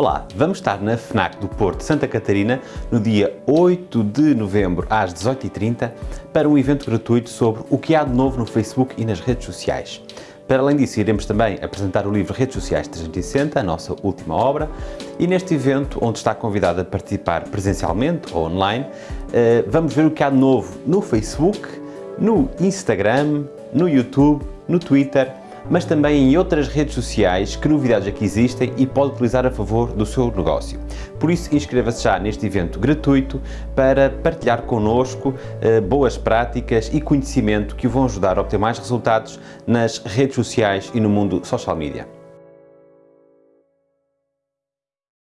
Olá, vamos estar na FNAC do Porto Santa Catarina no dia 8 de novembro às 18h30 para um evento gratuito sobre o que há de novo no Facebook e nas redes sociais. Para além disso, iremos também apresentar o livro Redes Sociais 360, a nossa última obra, e neste evento, onde está convidado a participar presencialmente ou online, eh, vamos ver o que há de novo no Facebook, no Instagram, no YouTube, no Twitter mas também em outras redes sociais que novidades aqui existem e pode utilizar a favor do seu negócio. Por isso, inscreva-se já neste evento gratuito para partilhar connosco eh, boas práticas e conhecimento que o vão ajudar a obter mais resultados nas redes sociais e no mundo social media.